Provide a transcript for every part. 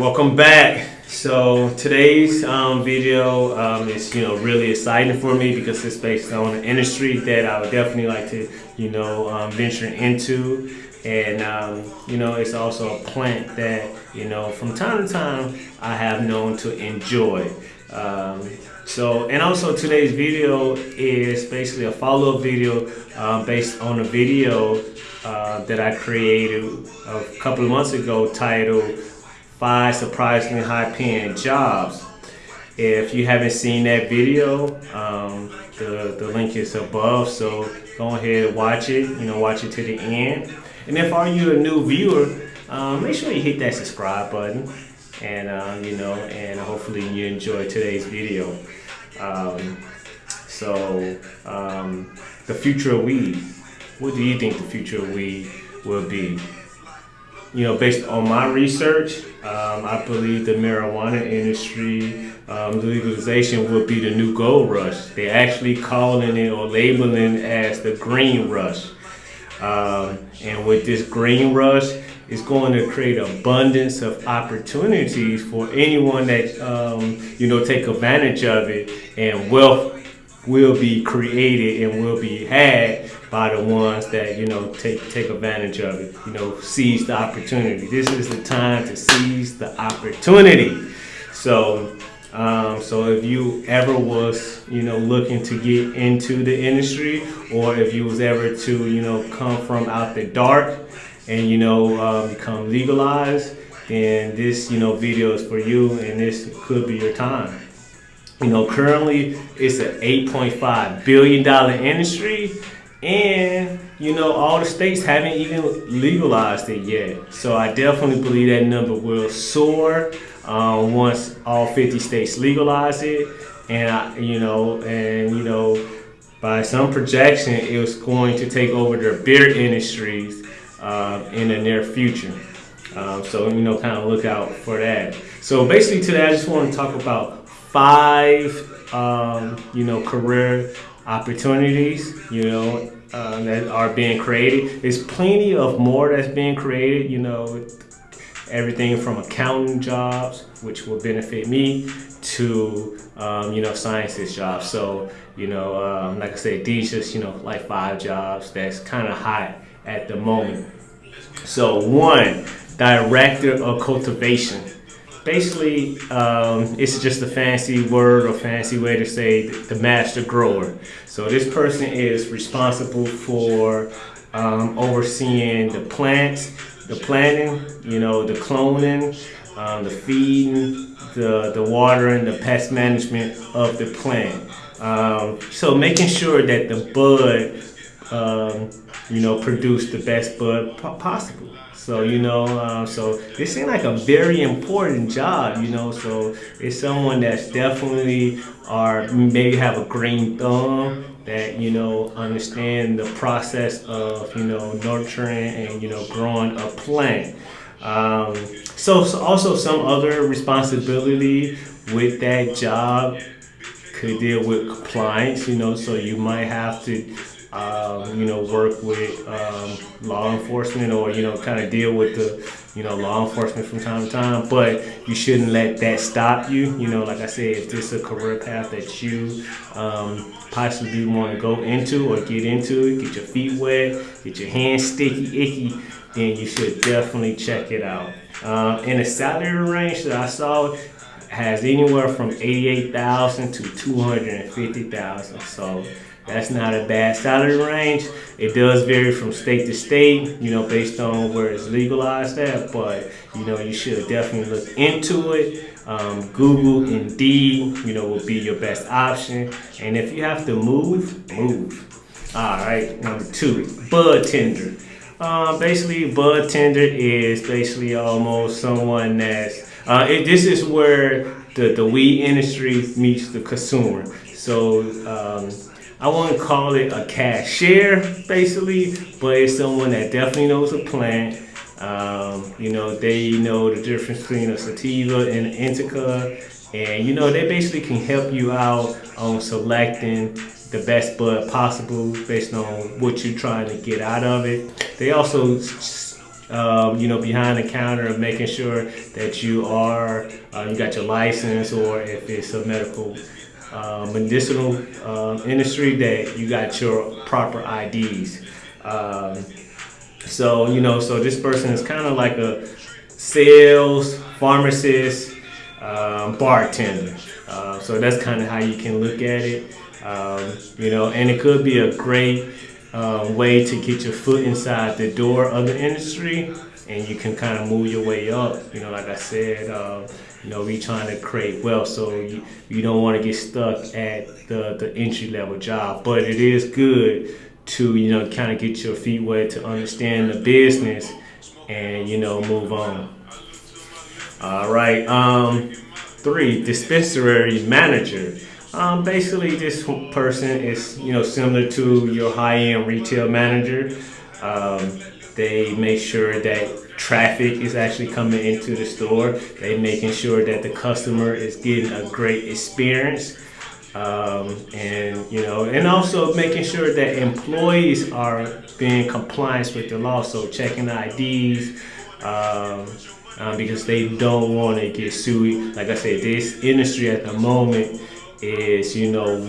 welcome back. So today's um, video um, is you know really exciting for me because it's based on an industry that I would definitely like to you know um, venture into, and um, you know it's also a plant that you know from time to time I have known to enjoy. Um, so and also today's video is basically a follow-up video um, based on a video uh, that I created a couple of months ago titled five surprisingly high paying jobs. If you haven't seen that video, um, the, the link is above, so go ahead and watch it, you know, watch it to the end. And if are you a new viewer, um, make sure you hit that subscribe button and, um, you know, and hopefully you enjoy today's video. Um, so, um, the future of weed, what do you think the future of weed will be? You know, based on my research, um, I believe the marijuana industry um, legalization will be the new gold rush. They're actually calling it or labeling it as the green rush. Um, and with this green rush, it's going to create abundance of opportunities for anyone that um, you know take advantage of it, and wealth will be created and will be had by the ones that you know take take advantage of it you know seize the opportunity. This is the time to seize the opportunity. So um, so if you ever was you know looking to get into the industry or if you was ever to you know come from out the dark and you know uh, become legalized then this you know video is for you and this could be your time. You know currently it's an 8.5 billion dollar industry and you know all the states haven't even legalized it yet. So i definitely believe that number will soar uh, once all 50 states legalize it. And I, you know and you know by some projection it was going to take over their beer industries uh, in the near future. Um, so you know kind of look out for that. So basically today i just want to talk about five um, you know career opportunities, you know, uh, that are being created. There's plenty of more that's being created, you know, everything from accounting jobs, which will benefit me, to, um, you know, sciences jobs. So, you know, um, like I said, these just, you know, like five jobs that's kind of hot at the moment. So one, director of cultivation basically, um, it's just a fancy word or fancy way to say the master grower. So this person is responsible for um, overseeing the plants, the planting, you know, the cloning, um, the feeding, the, the watering, the pest management of the plant. Um, so making sure that the bud, um, you know, produce the best bud possible. So, you know, uh, so this seems like a very important job, you know, so it's someone that's definitely or maybe have a green thumb that, you know, understand the process of, you know, nurturing and, you know, growing a plant. Um, so, so also some other responsibility with that job could deal with compliance, you know, so you might have to um, you know, work with um, law enforcement or, you know, kind of deal with the, you know, law enforcement from time to time. But you shouldn't let that stop you. You know, like I said, if this is a career path that you um, possibly want to go into or get into, get your feet wet, get your hands sticky, icky, then you should definitely check it out. Uh, in the salary range that I saw, has anywhere from 88,000 to 250,000. So that's not a bad salary range. It does vary from state to state, you know, based on where it's legalized at, but, you know, you should definitely look into it. Um, Google, Indeed, you know, will be your best option. And if you have to move, move. All right, number two, bud tender. Uh, basically, bud tender is basically almost someone that's, uh, it, this is where the, the weed industry meets the consumer. So, um, I wouldn't call it a cashier, basically, but it's someone that definitely knows a plant. Um, you know, they know the difference between a sativa and an indica. And, you know, they basically can help you out on selecting the best bud possible based on what you're trying to get out of it. They also um, you know, behind the counter of making sure that you are, uh, you got your license, or if it's a medical, uh, medicinal uh, industry, that you got your proper IDs. Um, so, you know, so this person is kind of like a sales, pharmacist, um, bartender. Uh, so that's kind of how you can look at it. Um, you know, and it could be a great uh, way to get your foot inside the door of the industry and you can kind of move your way up. You know, like I said, uh, you know, we trying to create wealth, so you, you don't want to get stuck at the, the entry level job. But it is good to, you know, kind of get your feet wet to understand the business and, you know, move on. All right. Um, three, dispensary manager. Um, basically, this person is you know similar to your high-end retail manager. Um, they make sure that traffic is actually coming into the store. They making sure that the customer is getting a great experience. Um, and you know, and also making sure that employees are being compliant with the law. So checking IDs, um, um, because they don't want to get sued. Like I said, this industry at the moment is, you know,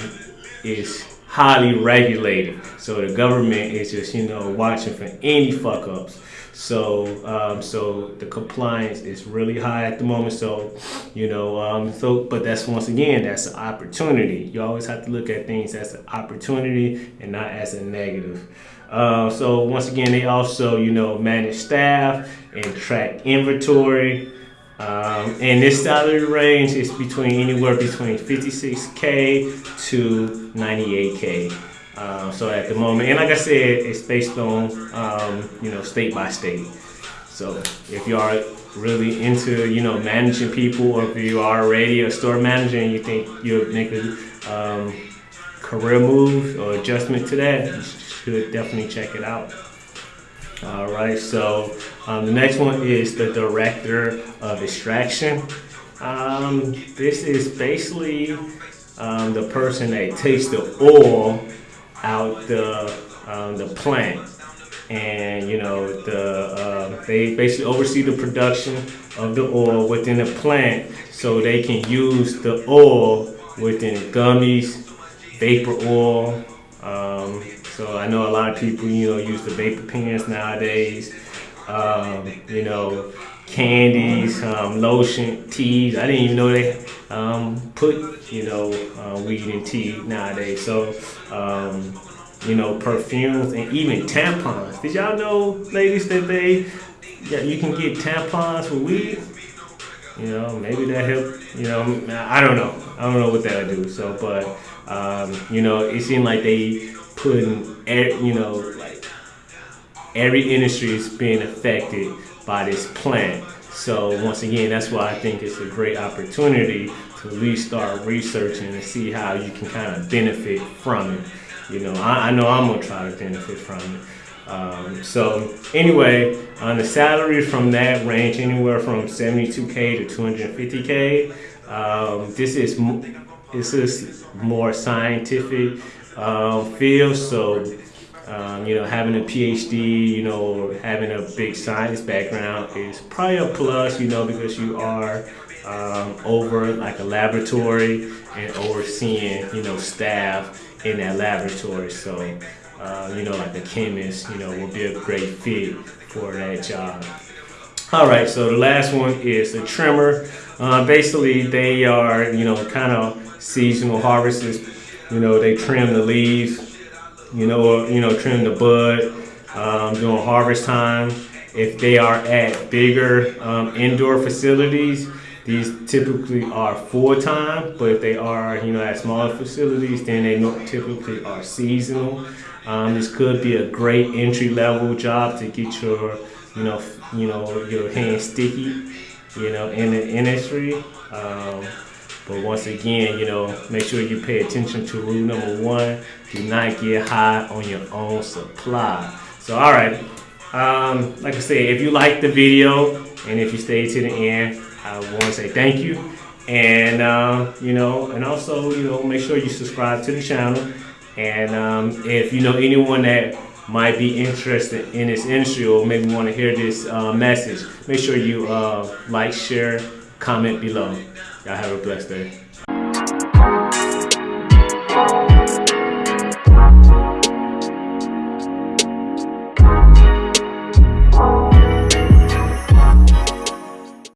is highly regulated. So the government is just, you know, watching for any fuck ups. So, um, so the compliance is really high at the moment. So, you know, um, so, but that's once again, that's an opportunity. You always have to look at things as an opportunity and not as a negative. Uh, so once again, they also, you know, manage staff and track inventory. Um, and this salary range is between anywhere between 56k to 98k. Uh, so at the moment, and like I said, it's based on um, you know state by state. So if you are really into you know managing people, or if you are already a store manager and you think you'll make a um, career move or adjustment to that, you should definitely check it out. All right, so um, the next one is the director of extraction. Um, this is basically um, the person that takes the oil out the um, the plant, and you know the uh, they basically oversee the production of the oil within the plant, so they can use the oil within gummies, vapor oil. Um, so I know a lot of people, you know, use the vapor pens nowadays. Um, you know, candies, um, lotion, teas. I didn't even know they um, put, you know, uh, weed in tea nowadays. So, um, you know, perfumes and even tampons. Did y'all know, ladies, that they, yeah, you can get tampons with weed? You know, maybe that help. You know, I don't know. I don't know what that'll do. So, but um, you know, it seemed like they putting, you know, like every industry is being affected by this plant. So once again, that's why I think it's a great opportunity to at least start researching and see how you can kind of benefit from it. You know, I, I know I'm gonna try to benefit from it. Um, so anyway, on the salary from that range anywhere from 72k to 250k. Um, this is this is more scientific uh, field. So, um, you know, having a PhD, you know, having a big science background is probably a plus, you know, because you are um, over like a laboratory and overseeing, you know, staff in that laboratory. So, uh, you know, like a chemist, you know, will be a great fit for that job. All right, so the last one is the trimmer. Uh, basically, they are, you know, kind of seasonal harvests you know, they trim the leaves, you know, you know, trim the bud um, during harvest time. If they are at bigger um, indoor facilities, these typically are full-time, but if they are, you know, at smaller facilities, then they typically are seasonal. Um, this could be a great entry-level job to get your, you know, you know, your hands sticky, you know, in the industry. Um, but once again, you know, make sure you pay attention to rule number one. Do not get high on your own supply. So, all right. Um, like I said, if you like the video and if you stay to the end, I want to say thank you. And, uh, you know, and also, you know, make sure you subscribe to the channel. And um, if you know anyone that might be interested in this industry or maybe want to hear this uh, message, make sure you uh, like, share, comment below. Y'all have a blessed day.